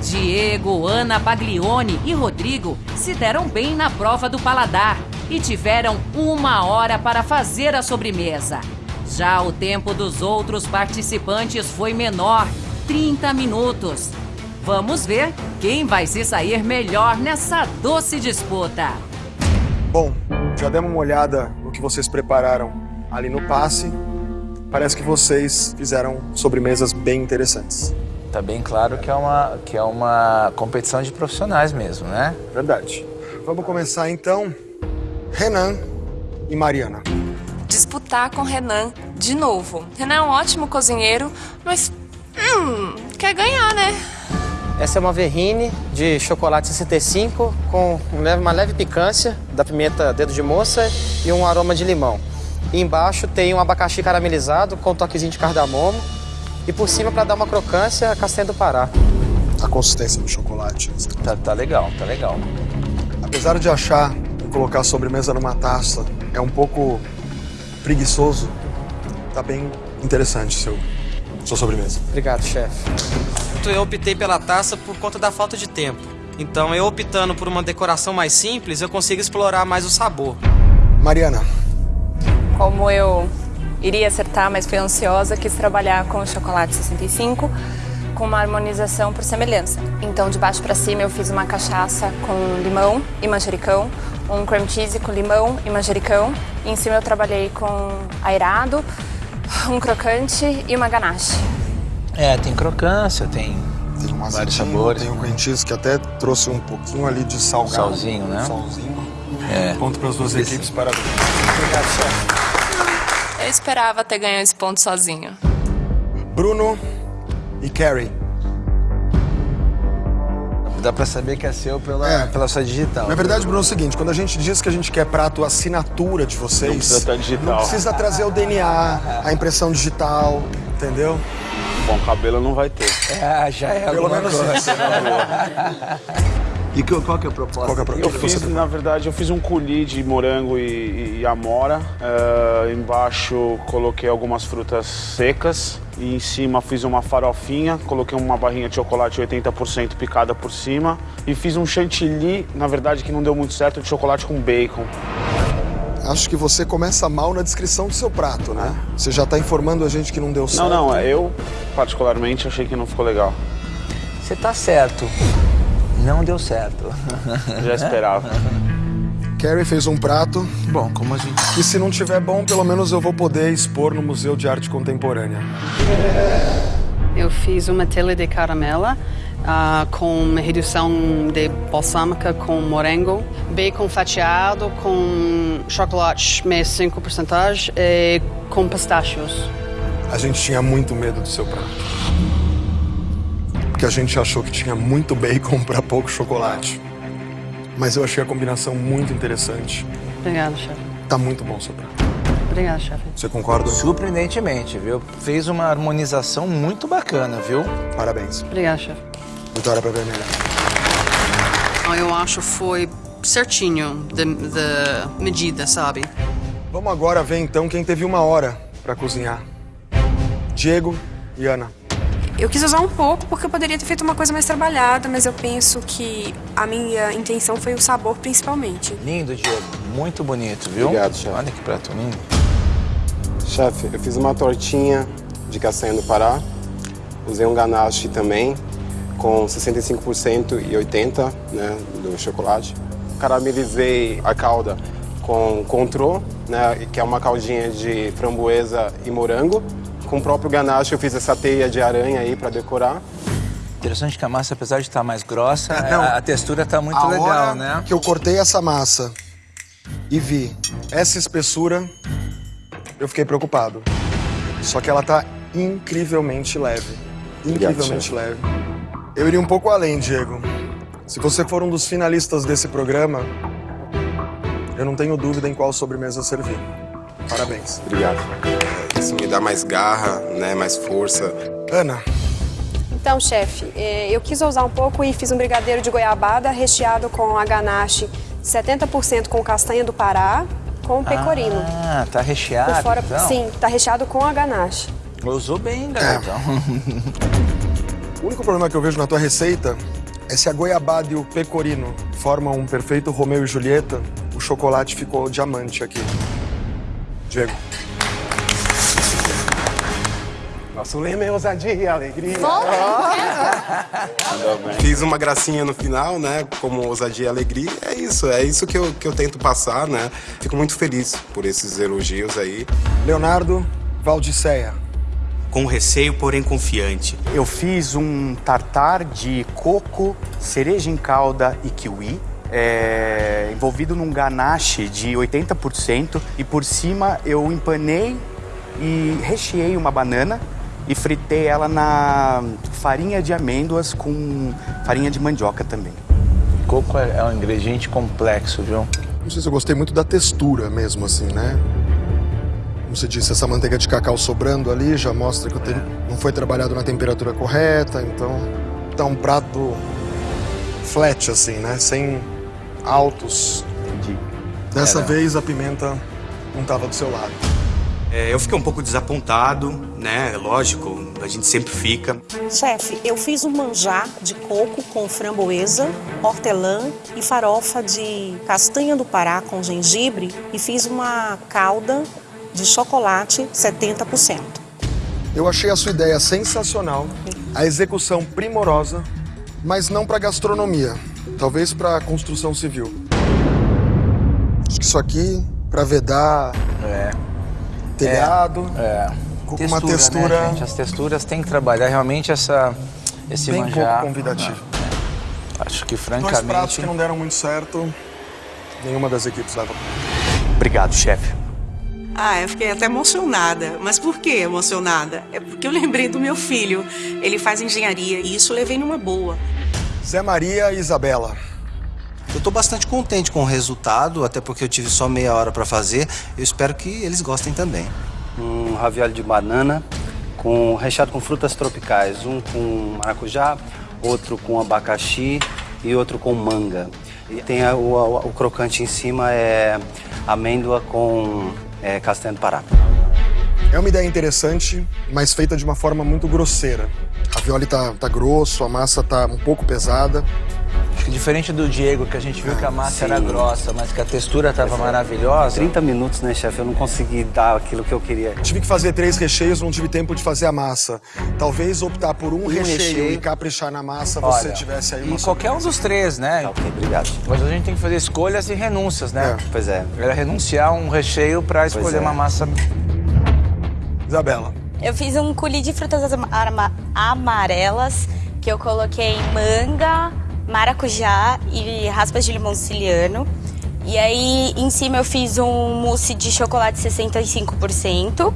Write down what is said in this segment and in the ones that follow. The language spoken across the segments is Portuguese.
Diego, Ana Paglione e Rodrigo se deram bem na prova do paladar e tiveram uma hora para fazer a sobremesa. Já o tempo dos outros participantes foi menor 30 minutos. Vamos ver quem vai se sair melhor nessa doce disputa. Bom, já demos uma olhada no que vocês prepararam ali no passe. Parece que vocês fizeram sobremesas bem interessantes. Tá bem claro que é uma, que é uma competição de profissionais mesmo, né? Verdade. Vamos começar então. Renan e Mariana. Disputar com Renan de novo. Renan é um ótimo cozinheiro, mas. Hum, quer ganhar, né? Essa é uma verrine de chocolate 65 com uma leve picância da pimenta dedo de moça e um aroma de limão. E embaixo tem um abacaxi caramelizado com um toquezinho de cardamomo e por cima, para dar uma crocância, a castanha do Pará. A consistência do chocolate. Tá, tá legal, tá legal. Apesar de achar que colocar a sobremesa numa taça é um pouco preguiçoso, tá bem interessante seu, sua sobremesa. Obrigado, chefe. Eu optei pela taça por conta da falta de tempo. Então, eu optando por uma decoração mais simples, eu consigo explorar mais o sabor. Mariana. Como eu iria acertar, mas fui ansiosa, quis trabalhar com o chocolate 65 com uma harmonização por semelhança. Então, de baixo para cima, eu fiz uma cachaça com limão e manjericão, um cream cheese com limão e manjericão. E em cima eu trabalhei com airado, um crocante e uma ganache. É, tem crocância, tem, tem um vários sabores. Tem um cream cheese que até trouxe um pouquinho ali de salgado. Salzinho, né? Salzinho. É. Ponto para as duas Esse... equipes, parabéns. Obrigado, chefe. Eu esperava ter ganho esse ponto sozinho. Bruno e Carrie. Dá pra saber que é seu pela, É. pela sua digital. Na verdade, Bruno, é o seguinte, quando a gente diz que a gente quer prato assinatura de vocês... Não precisa estar digital. Não precisa trazer o DNA, a impressão digital, entendeu? Bom, cabelo não vai ter. É, já é Pelo menos coisa. isso. E que- qual que é a proposta? Qual que é a proposta? Eu fiz, na verdade, eu fiz um coulis de morango e, e amora. Eh, embaixo coloquei algumas frutas secas. E em cima fiz uma farofinha, coloquei uma barrinha de chocolate 80% picada por cima. E fiz um chantilly, na verdade que não deu muito certo, de chocolate com bacon. Acho que você começa mal na descrição do seu prato, né? Você já tá informando a gente que não deu certo. Não, não, eu particularmente achei que não ficou legal. Você tá certo. Não deu certo. Já esperava. Carrie fez um prato Bom, como a gente... que se não tiver bom, pelo menos eu vou poder expor no Museu de Arte Contemporânea. Eu fiz uma telha de caramela ah, com uma redução de balsâmica com morango, bacon fatiado com chocolate 65% e com pistachos. A gente tinha muito medo do seu prato. Porque a gente achou que tinha muito bacon para pouco chocolate. Mas eu achei a combinação muito interessante. Obrigada, chefe. Tá muito bom o seu prato. Obrigada, chefe. Você concorda? Surpreendentemente, viu? Fez uma harmonização muito bacana, viu? Parabéns. Obrigada, chefe. Vitória pra vermelha. Eu acho foi certinho da medida, sabe? Vamos agora ver então quem teve uma hora para cozinhar. Diego e Ana. Eu quis usar um pouco porque eu poderia ter feito uma coisa mais trabalhada, mas eu penso que a minha intenção foi o sabor principalmente. Lindo, Diego. Muito bonito, viu? Obrigado, chefe. Olha que prato lindo. Chefe, eu fiz uma tortinha de castanha do Pará. Usei um ganache também, com 65% e 80% né, do chocolate. Caramelizei a calda com contrô, né, que é uma caldinha de framboesa e morango. Com o próprio ganache eu fiz essa teia de aranha aí para decorar. Interessante que a massa, apesar de estar mais grossa, Não. a, a textura tá muito a legal, hora né? que eu cortei essa massa e vi essa espessura, eu fiquei preocupado. Só que ela tá incrivelmente leve. Incrivelmente leve. Eu iria um pouco além, Diego. Se você for um dos finalistas desse programa, eu não tenho dúvida em qual sobremesa servir. Parabéns. Obrigado. Isso me dá mais garra, né, mais força. Ana, Então, chefe, eh, eu quis ousar um pouco e fiz um brigadeiro de goiabada recheado com a ganache 70% com castanha do Pará, com pecorino. Ah, tá recheado, Por fora, então? sim, tá recheado com a ganache. Usou bem, garotão. O único problema que eu vejo na tua receita é se a goiabada e o pecorino formam um perfeito Romeu e Julieta, o chocolate ficou diamante aqui. Diego. Nosso lema é ousadia e alegria. Bem. Fiz uma gracinha no final, né? Como ousadia e alegria. É isso, é isso que eu, que eu tento passar, né? Fico muito feliz por esses elogios aí. Leonardo Valdiceia. Com receio, porém confiante. Eu fiz um tartar de coco, cereja em calda e kiwi. é, envolvido num ganache de 80% e por cima eu empanei e recheei uma banana e fritei ela na farinha de amêndoas com farinha de mandioca também. Coco é, é um ingrediente complexo, viu? Não sei se eu gostei muito da textura mesmo, assim, né? Como você disse, essa manteiga de cacau sobrando ali já mostra que o tem- não foi trabalhado na temperatura correta, então tá um prato flat, assim, né? Sem altos. Entendi. Dessa Era. vez a pimenta não tava do seu lado. É, eu fiquei um pouco desapontado, né? Lógico, a gente sempre fica. Chefe, eu fiz um manjar de coco com framboesa, hortelã e farofa de castanha do Pará com gengibre e fiz uma calda de chocolate 70%. Eu achei a sua ideia sensacional, a execução primorosa, mas não para gastronomia, talvez para construção civil. Acho que isso aqui para vedar. Telhado, É. com Textura, uma textura né, gente? As texturas têm que trabalhar realmente essa, esse bem manjar. pouco convidativo. Acho que Dois pratos francamente. que não deram muito certo, nenhuma das equipes leva. Obrigado, chefe. Ah, eu fiquei até emocionada. Mas por que emocionada? É porque eu lembrei do meu filho. Ele faz engenharia e isso eu levei numa boa. Zé Maria e Isabela. Eu tô bastante contente com o resultado, até porque eu tive só meia hora para fazer. Eu espero que eles gostem também. um ravioli de banana com recheado com frutas tropicais, um com maracujá, outro com abacaxi e outro com manga. E tem a- o, o- o crocante em cima é amêndoa com é, castanha do Pará. É uma ideia interessante, mas feita de uma forma muito grosseira. A violi tá, tá grosso, a massa tá um pouco pesada. Acho que diferente do Diego, que a gente viu que a massa era sim. grossa, mas que a textura estava maravilhosa. 30 minutos, né, chefe? Eu não consegui dar aquilo que eu queria. Tive que fazer três recheios, não tive tempo de fazer a massa. Talvez optar por um, Um recheio, recheio. e caprichar na massa, você Olha, tivesse aí E uma qualquer um dos três, né? Ok, obrigado. Mas a gente tem que fazer escolhas e renúncias, né? Pois é. Era renunciar a um recheio para escolher é. uma massa. Isabela. Eu fiz um coulis de frutas amarelas que eu coloquei manga, maracujá e raspas de limão siciliano. E aí em cima eu fiz um mousse de chocolate 65%.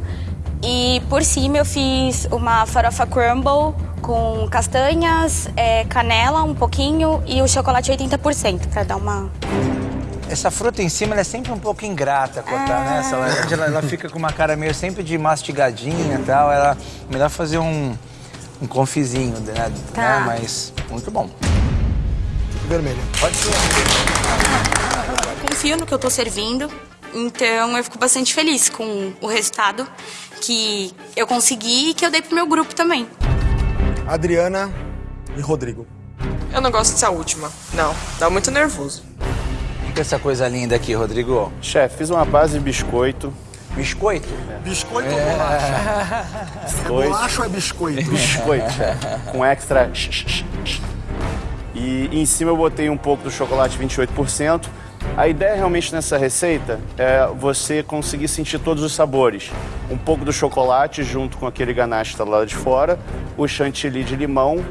E por cima eu fiz uma farofa crumble com castanhas, é, canela um pouquinho e o chocolate 80% para dar uma Essa fruta em cima é sempre um pouco ingrata cortar, né? Essa laranja ela, ela fica com uma cara meio sempre de mastigadinha e tal. Ela melhor fazer um, um confizinho, né? Tá. né? Mas muito bom. Vermelho. Pode ser. confio no que eu tô servindo, então eu fico bastante feliz com o resultado que eu consegui e que eu dei pro meu grupo também. Adriana e Rodrigo. Eu não gosto dessa última. Não, dá muito nervoso. O que é essa coisa linda aqui, Rodrigo? Chefe, fiz uma base de biscoito. Biscoito? Biscoito É. ou bolacha? É bolacha ou é biscoito? Biscoito, chefe. Com extra. E em cima eu botei um pouco do chocolate 28%. A ideia realmente nessa receita é você conseguir sentir todos os sabores. Um pouco do chocolate junto com aquele ganache está lá de fora, o chantilly de limão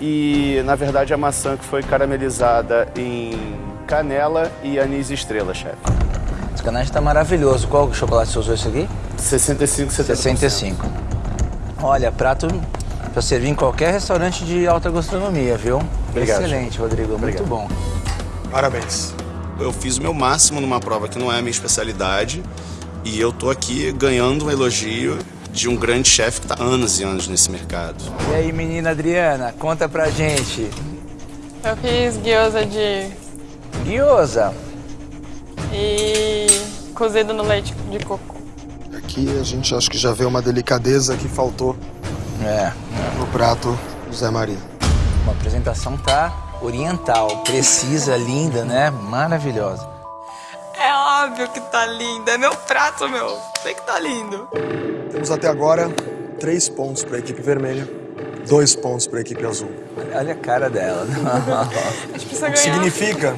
e, na verdade, a maçã que foi caramelizada em canela e anis estrela, chefe. Esse ganache tá maravilhoso. Qual chocolate você usou isso aqui? 65, 70%. 65. Olha, prato para servir em qualquer restaurante de alta gastronomia, viu? Obrigado, Excelente, Rodrigo. Obrigado. Muito bom. Parabéns. Eu fiz o meu máximo numa prova que não é a minha especialidade e eu tô aqui ganhando um elogio de um grande chefe que tá anos e anos nesse mercado. E aí, menina Adriana, conta pra gente. Eu fiz gyoza de Gyoza. e cozido no leite de coco. Aqui a gente acho que já vê uma delicadeza que faltou É. no prato Zé Maria. Uma apresentação tá oriental, precisa, linda, né? Maravilhosa. É óbvio que tá lindo. É meu prato, meu. Sei que tá lindo. Temos até agora três pontos para a equipe vermelha, dois pontos para a equipe azul. Olha a cara dela. A gente precisa O que ganhar. significa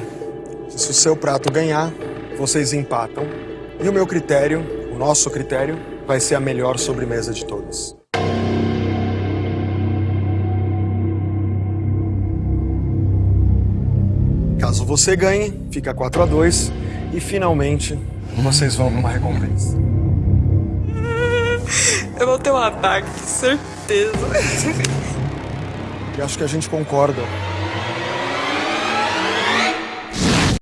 que se o seu prato ganhar, vocês empatam. E o meu critério, o nosso critério, vai ser a melhor sobremesa de todas. Caso você ganhe, fica 4 a 2 e finalmente vocês vão para uma recompensa. Eu vou ter um ataque, certeza. E acho que a gente concorda